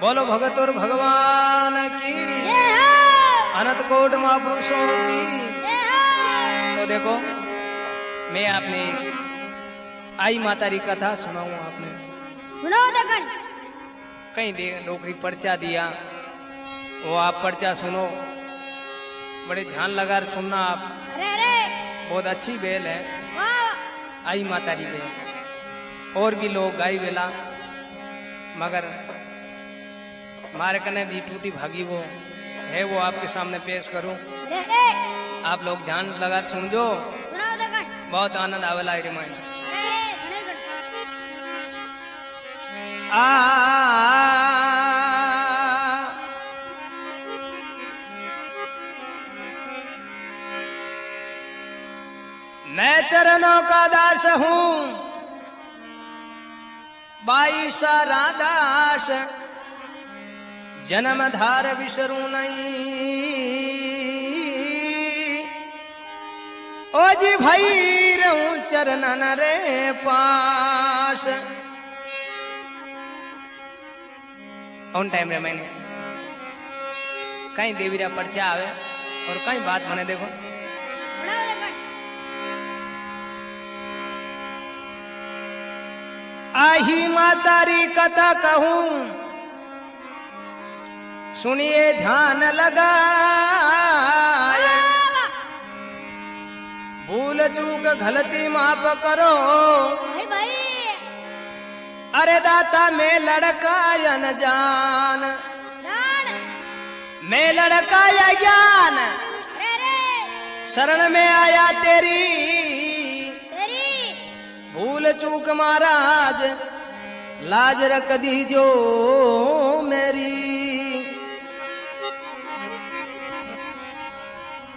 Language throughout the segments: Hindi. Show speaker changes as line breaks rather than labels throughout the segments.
बोलो भगत और भगवान की। अनंत कोट महापुरुषों की। तो देखो मैं आपने आई माता की कथा सुनाऊ आपने।
सुनो
कहीं दे नौकरी पर्चा दिया वो आप पर्चा सुनो। बड़े ध्यान लगा सुनना आप।
अरे अरे।
बहुत अच्छी बेल है। आई माता की बेल। और भी लोग गाई बेला मगर मारे कने भी टूटी भागी वो है वो आपके सामने पेश करूँ आप लोग ध्यान लगा
दकन
बहुत आनंद आवेला है रिमाइंड आ मैं चरणों का दास हूँ बाईसा रादास जन्म धार विसरू ओ जी भाई, रहूँ चरणन रे पास ऑन टाइम रे मैंने? कहीं देवीरा पर्चा आवे और कहीं बात मने देखो। आही मातारी कथा कहूँ सुनिए ध्यान लगाए। भूल चूक गलती माफ़ करो।
भाई
अरे दाता मैं लड़का अनजान
जान।
मैं लड़का या ज्ञान शरण में आया तेरी।
तेरी।
भूल चूक महाराज लाज रख दीजो मेरी।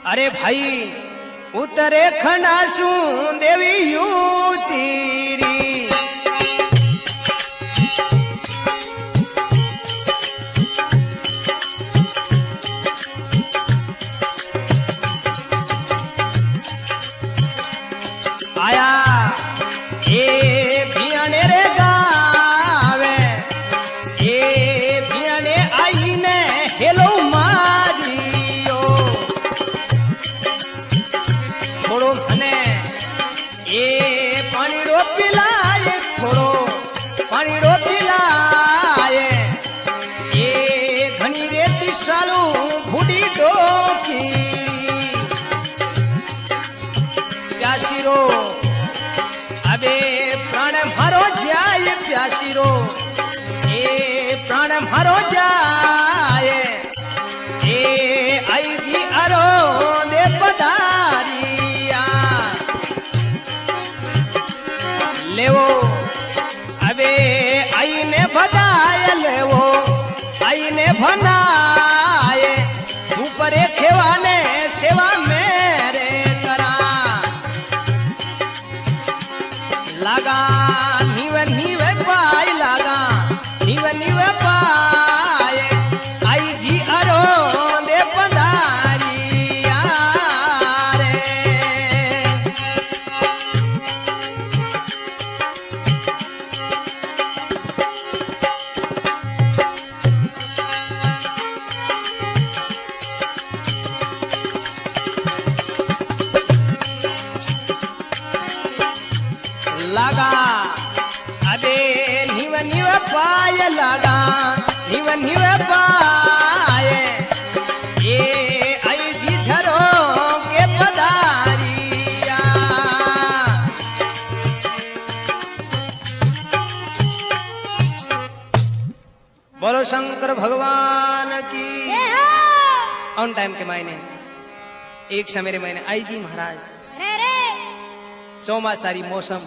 अरे भाई उतरे खंडासू देवी यू तीरी आया મારો જાય. એ આઈજી અરો દે પધારિયા લેવો હવે આઈને ભદાય લેવો. बोलो शंकर भगवान की। ऑन टाइम के मायने। एक समय मैंने आई जी महाराज।
अरे
चौमासारी मौसम।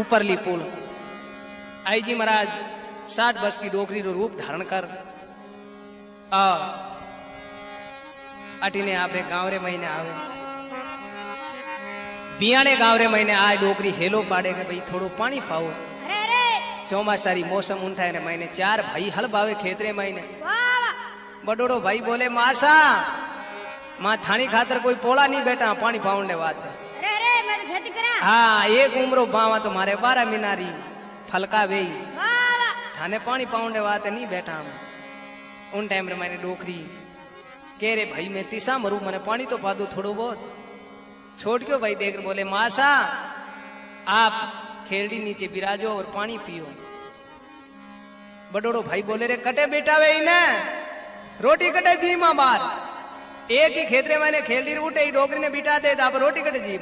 ऊपरली पुल। आई जी महाराज साठ वर्ष की डोकरी रो रूप धारण कर। आ अटीने आपरे गाँव रे महीने आवे। बियाणे गाँव रे महीने आ डोकरी हेलो पाड़े के भाई थोड़ो पानी पाओ। ચોમાસારી મોસમ ઊંઠાય ને મહિને ચાર ભાઈ હલ બાવે ખેતરે મહિને
वाह वाह
બડોડો ભાઈ બોલે માસા માં થાણી ખાતર કોઈ પોળા નહીં બેટા પાણી પાઉંડ ને વાત
अरे अरे मैं तो खेती करा
હા એક ઉમરો બાવા તો મારે બારા મિનારી ફલકા વેઈ
वाह वाह
थाने पानी पाउंडे वाते नहीं बैठा हम उन टाइम रे मैंने डोकरी कह रे भाई मैं तीसा मरू मैंने पानी तो पा दो थोड़ो बहुत छोड़ क्यों भाई देख बोले मासा आप खेलड़ी नीचे बिराजो और पानी पियो। बडोड़ो भाई बोले, रे, कटे बेटा वे इने रोटी कटे जी माँ बार एक ही खेतरे मैंने खेलड़ी उठे, ही डोकरी ने बिटा दे आप रोटी कटे जी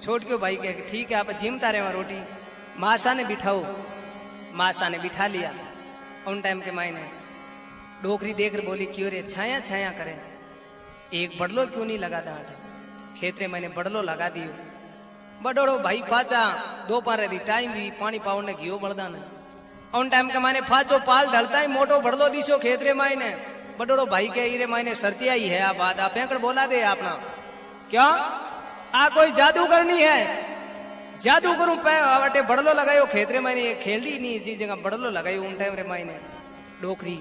छोड़ क्यों भाई कह, ठीक है, आप जिमता रहे रोटी। मासा ने बिठाओ। मासा ने बिठा लिया। उन टाइम के मायने डोकरी देख कर बोली, क्यों रे, छाया छाया करे। एक बड़लो क्यों नहीं लगा डांट खेतरे मैंने बड़लो लगा दियो। बडोड़ो भाई पाचा दो पारे दी टाइम भी पानी पावने घियो बड़दा ने उन टाइम के माने फाचो पाल ढलता ही मोटो बड़लो दिशो खेतरे मायने। बडोड़ो भाई के इरे मायने सरतिया ही है आ बात आप पेंकड़ बोला दे आपना। क्या? आ कोई जादू करनी है। जादू करूँ पे अटे बड़लो लगायो खेतरे मायने ये खेलदी नहीं जी जगह बड़लो लगायो उन टाइम रे मायने। डोकरी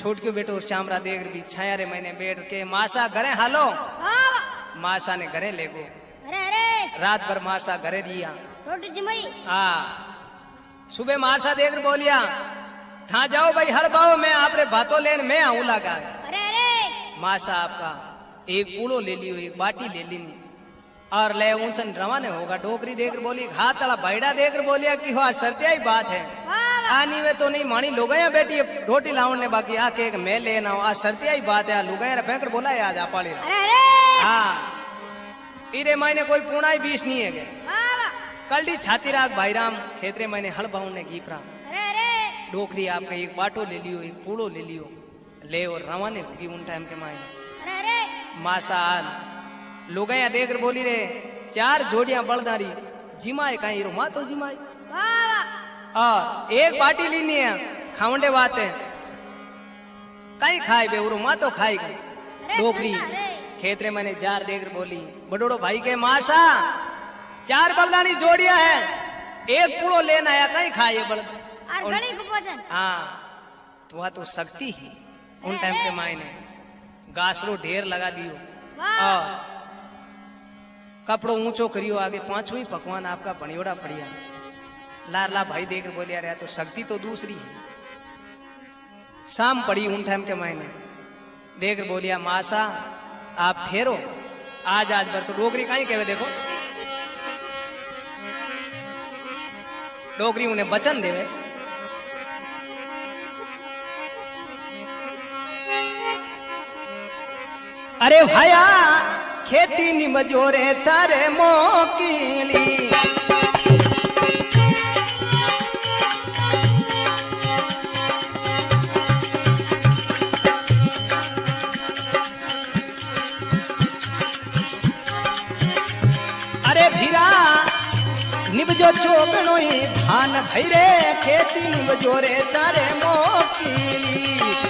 छोट बेटो श्यामरा देख भी छाया रे मैंने बैठ के मासा घरे हालो।
वाह
मासा ने घरे ले गो
अरे अरे
रात भर मासा घरे दिया
रोटी
आ सुबह मासा देख बोलिया था जाओ भाई हड़ पाओ मैं आपरे भातो लेन मैं आऊँ लगा।
अरे अरे।
मासा आपका एक कूड़ो ले लियो एक बाटी ले ली और ले उनसन रवाने होगा डोकरी देख बोली घात वाला बैडा देख बोलिया कि हाँ सरतिया ही बात है। आनी वे तो नहीं मानी लुगाया बेटी रोटी लाउन ने बाकी आके एक मैं लेना आ सरतिया ही बात है लुगाया रे बैंकड़ बोला है आज
अरे।
हाँ। इरे मायने कोई पुणाई बीस नहीं है कलडी छाती राग भाई राम खेतरे मैंने हल बाउन ने
अरे अरे।
डोकरी आपका एक बाटो ले लियो एक पूड़ो ले लियो। ले और रवाने होगी उन टाइम के मायने। मासाल लुगाया देख कर बोली रे चार जोड़ियाँ बलदारी। जिमाए कहीं रो मातो जिमाए। और एक बाटी लेनी है खावंडे बात है। कहीं खाए बे उरो माँ तो खाएगी
अरे। सन्ना रे।
खेतरे मैंने जार देख बोली बडोड़ो भाई के मासा चार बलदानी जोड़िया है एक पुड़ो लेना आया कहीं खाए बल हाँ तो वह तो शक्ति ही उन टाइम के मायने। गासरो ढेर लगा दियो। कपड़ो ऊंचो करियो आगे पाँचों ही पकवान आपका बनियोड़ा पड़िया। लारला भाई देख बोलिया रहा तो शक्ति तो दूसरी है। शाम पड़ी उन टाइम के मायने। देख बोलिया मासा आप ठहरो आज आज बर तो डोगरी कहीं कहवे देखो। डोगरी उन्हें वचन देवे। अरे भया, खेती निमजोरे तारे मोकीली। निबजो चोगणो ही धान भैरे खेती निबजोरे तारे मोकीली निबजो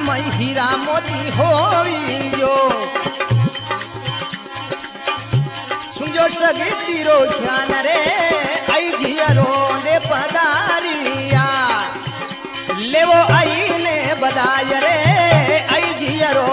मई हीरा मोती होई जो। सुनजो सगती तीरो ज्ञान रे, आई जियरो दे पदारिया लेवो आई ने बदाय रे, आई जियरो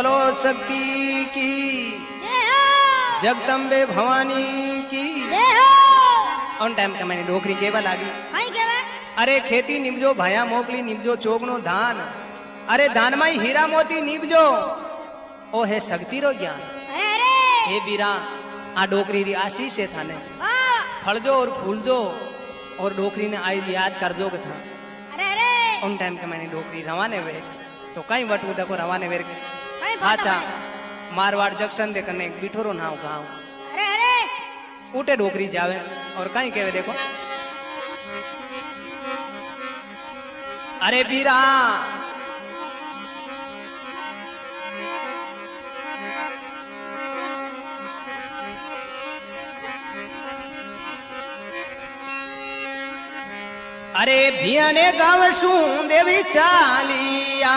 बोलो शक्ति की। जगदम्बे भवानी की। ऑन टाइम का मैंने डोकरी केवल आ गई। अरे खेती निमजो भाया मोकली निमजो चोकनो धान अरे धान माई हीरा मोती निमजो ओ है
शक्ति रो
ज्ञान। हे बीरा आ डोकरी री आशीष है
थाने।
फलजो और फूलजो और डोकरी ने आई याद कर जो था। उन टाइम के मैंने डोकरी रवाने वे तो कई वट को रवाने वेर के। अच्छा मारवाड़ जंक्शन दे कने बिठोरो नाव
अरे अरे।
उठे डोकरी जावे और कहीं केवे देखो। अरे बीरा अरे भिया ने गाँव सू देवी चालिया।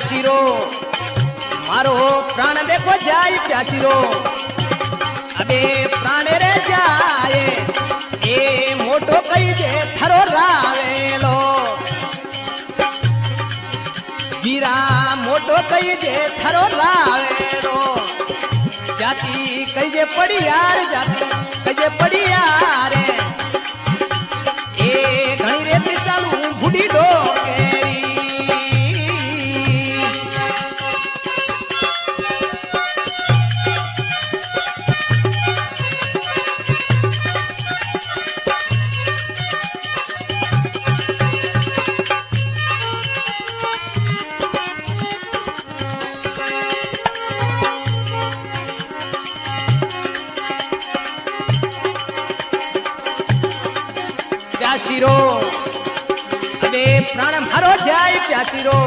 પ્યાસીરો મારો પ્રાણ દેખો જાય પ્યાસીરો અબે પ્રાણ રે જાય, એ મોટો કઈ દે થરો રાવેલો. ગીરા મોટો કઈ દે થરો રાવેલો. જાતિ કઈ જે પડી યાર જાતિ કઈ જે પડી યાર એ ઘણી રેતી સાલું ભૂડી ડોકેરી અબે પ્રાણ મારો જાય પ્યાસીરો.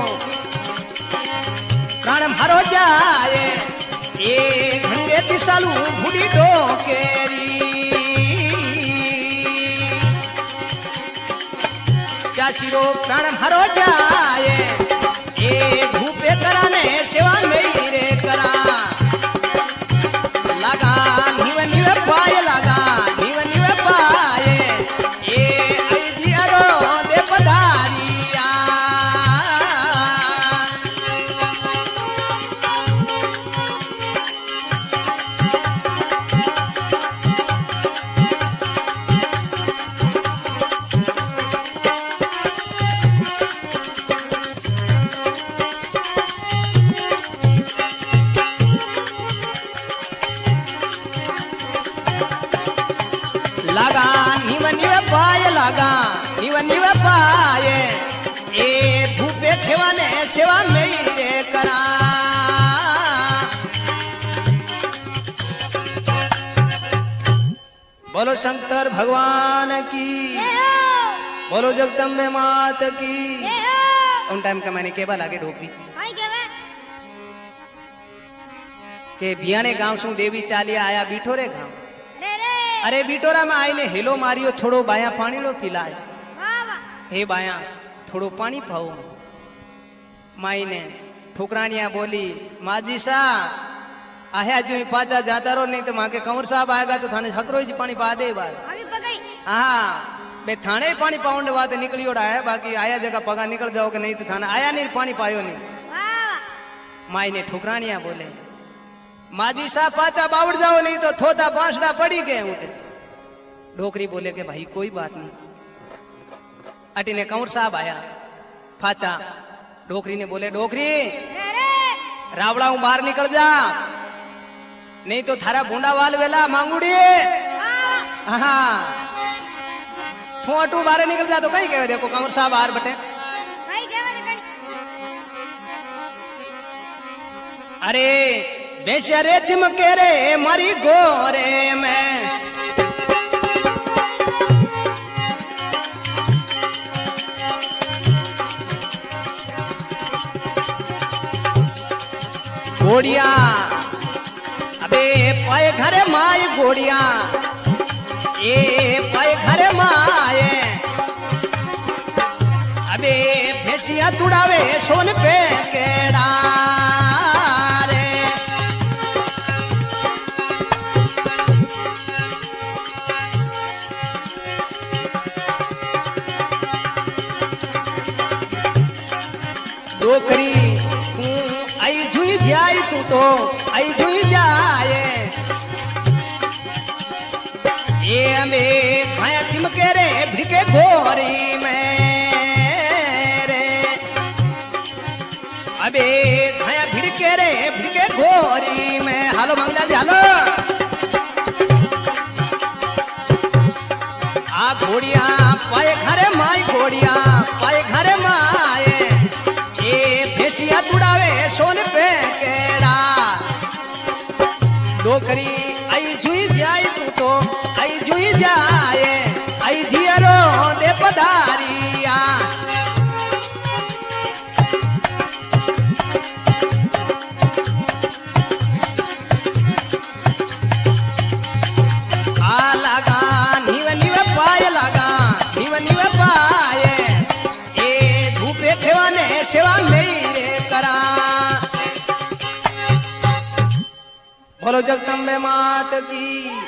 પ્રાણ મારો જાય એ ઘણી રેતી સાલું ભૂડી ડોકેરી. પ્યાસીરો પ્રાણ મારો જાય એ ધૂપે जीवनी पाए ए धूपे खेवाने सेवा मेरे करा। बोलो शंकर
भगवान की
बोलो जगदम्बे मात की। उन टाइम का मैंने केवल आगे
ढोक
दी के बियाने गाँव सु देवी चालिया आया बीठोरे
गाँव। अरे
बीटोरा में आई ने हेलो मारियो थोड़ो बाया पानी
लो पिलाया
હે બાયા થોડું પાણી પાવો માઈને ठुकरानिया बोली माजी सा आया जो ही पाचा जाता रो नहीं तो माँ के कंवर साहब आएगा तो थाने हकरो ही पानी पा दे बार
આવી પગઈ
हाँ बे थाने ही पानी पाउंड वाते निकली ओड़ा है बाकी आया जगह पगा निकल जाओ कि नहीं तो थाना आया नहीं पानी पायो नहीं
वाह
माई ने ठुकरानिया बोले माजी साहब पाचा बावड़ जाओ नहीं तो थोता पांचड़ा पड़ी गए उठे डोकरी बोले कि भाई कोई बात नहीं अटी ने कंवर साहब आया। फाचा। डोकरी ने बोले डोकरी रावड़ा हूँ बाहर निकल जा। नहीं तो थारा भूंडा वाल वेला मांगुड़ी। हाँ। छोटू बाहर निकल जा तो कहीं कहे देखो कंवर साहब बाहर बटे। अरे बेशरे चिमके रे मरी गोरे में। घोड़िया। अबे पाए घर माए घोड़िया। ए पाए घर माए। अबे भैंसिया तुड़ावे सोन पे केड़ा रे डोकरी तू आई तू तो आई झुई जाए। ये हमें खाया चिमके रे भिड़के घोरी में रे अबे खाया भिड़के रे, भिड़के घोरी में। हालो। खेवाने सेवा मेरे करा। बोलो जगदम्बे मात की।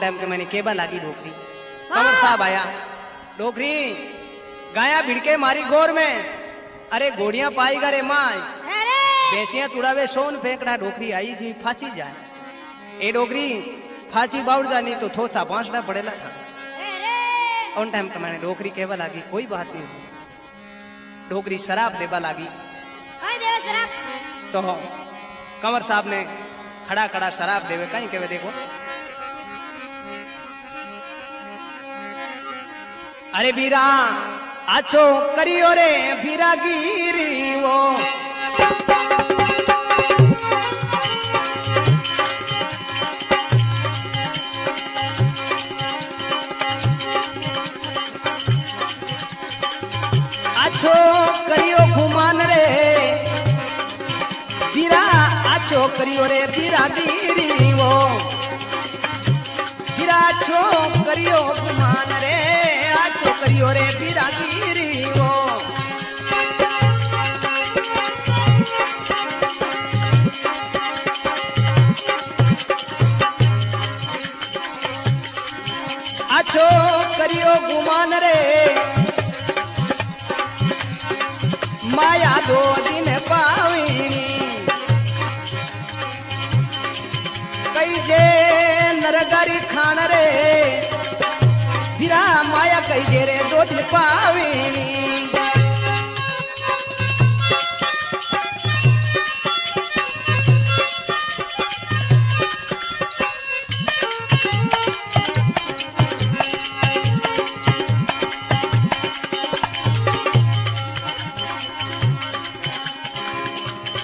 टाइम के मैंने केबल लागी डोकरी कंवर साहब आया। डोकरी गाया भिड़के मारी गोर में। अरे घोड़ियाँ पाई गरे माय भैंसियाँ तुड़ावे सोन फेंकड़ा डोकरी आई जी फाची जाए। ए डोकरी फाची बाउड़ जानी तो थोथा पांचड़ा पड़ेला था। उन टाइम के मैंने डोकरी कहवा लागी कोई बात नहीं। डोकरी शराब देवा लागी।
सराप
तो कंवर साहब ने खड़ा खड़ा शराब देवे कहीं कहवे देखो। અરે બીરા આ છોકરીઓ રે બીરાગીરીઓ આ છોકરીઓ ખુમાન રે. બીરા આ છોકરીઓ રે બીરાગીરીઓ બીરા છોકરીઓ ખુમાન રે. छोकरियो रे बिरागीरी हो। अच्छो करियो गुमान रे। माया दो दिन पावीनी। कई जे नरगरी खान रे।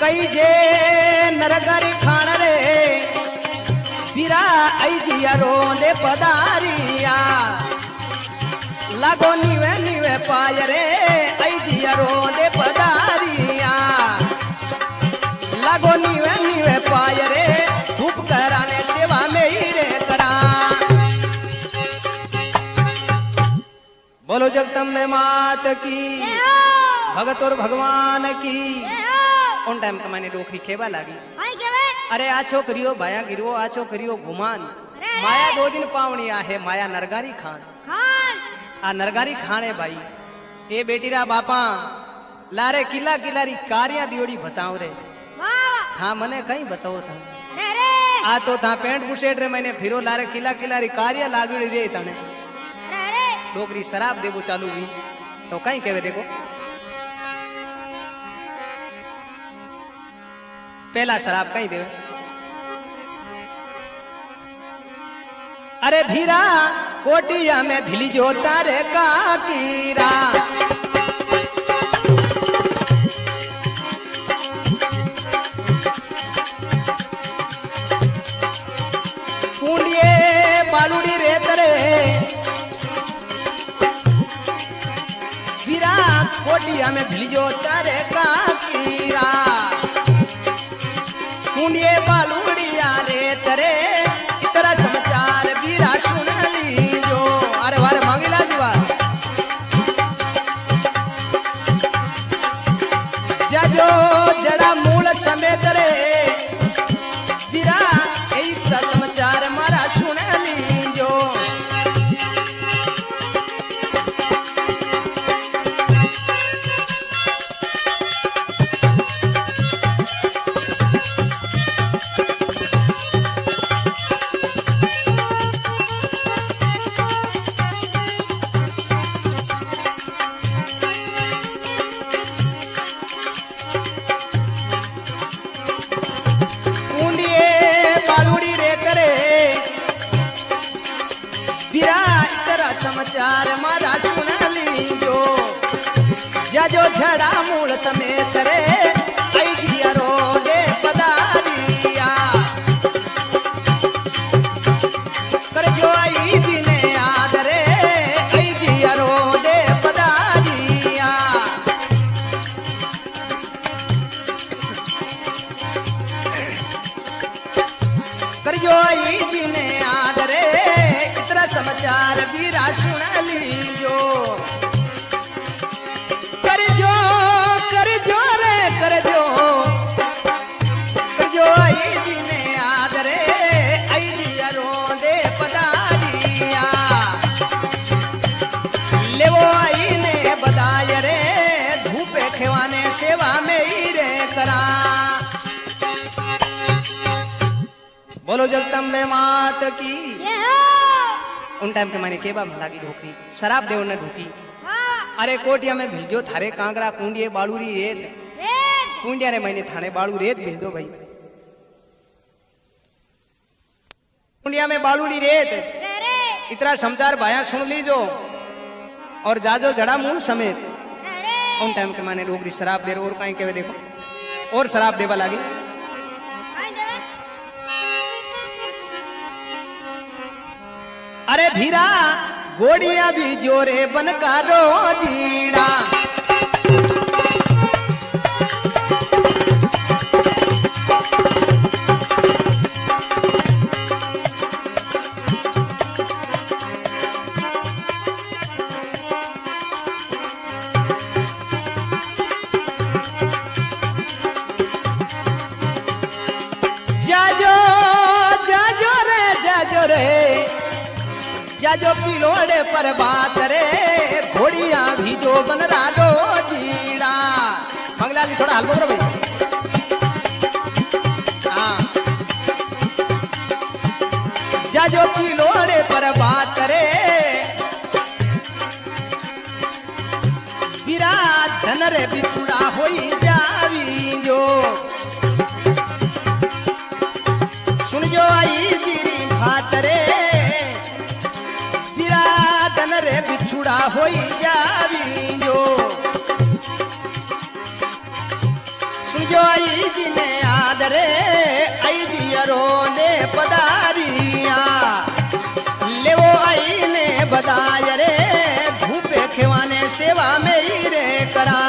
कई जे नरगरी खान रे बिरा आई जिया रोंदे पधारिया। लागो निवे निवे पाय रे ऐदिया रोंदे पदारिया लागो निवे निवे पाय रे धूप कराने सेवा में ही रे करा। बोलो जगदम में
मात की
भगत और भगवान की। उन टाइम तो का मैंने डोखरी खेवा लागी। अरे आ छोकरियो भाया गिरवो आ छोकरियो घुमान। माया दो दिन पावनी आ है माया नरगारी खान। हाँ। आ नरगारी खाने भाई ए बेटी रा बापा लारे किला
किलारी
कारिया दियोड़ी बताओ रे हाँ
मने कहीं
बताओ था आ तो था पेंट बुशेट रे मैंने फिरो लारे किला किलारी कारिया लागू
रे तने
डोकरी शराब देवो चालू हुई तो कहीं कहे देखो पहला शराब कहीं देवे अरे भीरा कोटिया में भिली जो तारे का कीरा। कुंडिये बालुड़ी रे वीरा कोटिया में भिलियो तारे का कुंडिये जरा समाचार मारा सुन लीजो जजो झड़ा मूल समेत रे। समाचार बीरा सुन लीजो। कर जो कर जो रे, कर जो। कर जो आई जी ने आदरे आई जी रोंदे पदारिया। ले वो आई ने बदाय रे, धूपे खेवाने सेवा में ही रे करा। बोलो जगदम्बे मात की।
yeah!
उन टाइम के मैंने केबा भला की ढोकी शराब देव ने ढोकी। अरे कोटिया में भिल थारे कांगरा कुंडिये, बालूरी, रेत। कुंडिया रे मैंने थाने बालू, रेत भेज दो भाई। कुंडिया में बालूरी, रेत। इतना समझार भाया सुन लीजो और जाजो जड़ा मुँह समेत। उन टाइम के माने डोकरी शराब दे और कहीं के देखो। और शराब देवा लागी। अरे भीरा गोड़िया भी जोरे बनका रो जीड़ा। पर बात रे, घोड़िया भी जो बन राडो जीड़ा। मंगलाली थोड़ा हलवो करो भाई। हाँ। जाजो पिलोड़े पर बात रे। विराट धन रे बिछुड़ा होई जावी जो। सुन जो आई गिरी भातरे विरादन रे बिछुड़ा होई जावी जो। सुन जो आई ने आदरे, आई जियरो दे पदारिया ले वो आई ने बदाय रे, धूपे खेवाने सेवा में ही रे करा।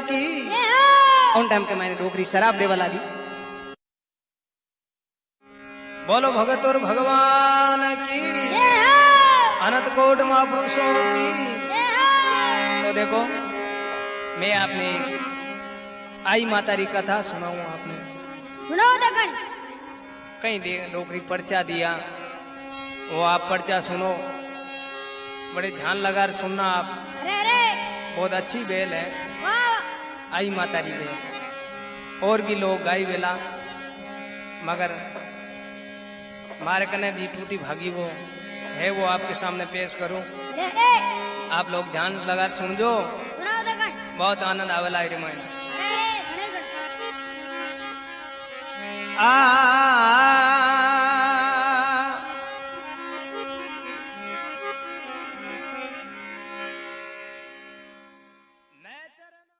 की। उन टाइम के मैंने डोगरी शराब देवा लागी। बोलो भगत और भगवान की। अनंत कोट महापुरुषों की। तो देखो मैं आपने आई माता री कथा सुनाऊं आपने।
सुनाओ दखन
कहीं दे नौकरी पर्चा दिया वो आप पर्चा सुनो। बड़े ध्यान लगा सुनना आप।
अरे अरे।
बहुत अच्छी बेल है। आई माता री बेल और भी लोग गाई बेला मगर मारे कने दी टूटी भागी वो है वो आपके सामने पेश करूँ आप लोग ध्यान लगा
दखन
बहुत आनंद आवेला रे मैं
अरे अरे घणे घणे
आ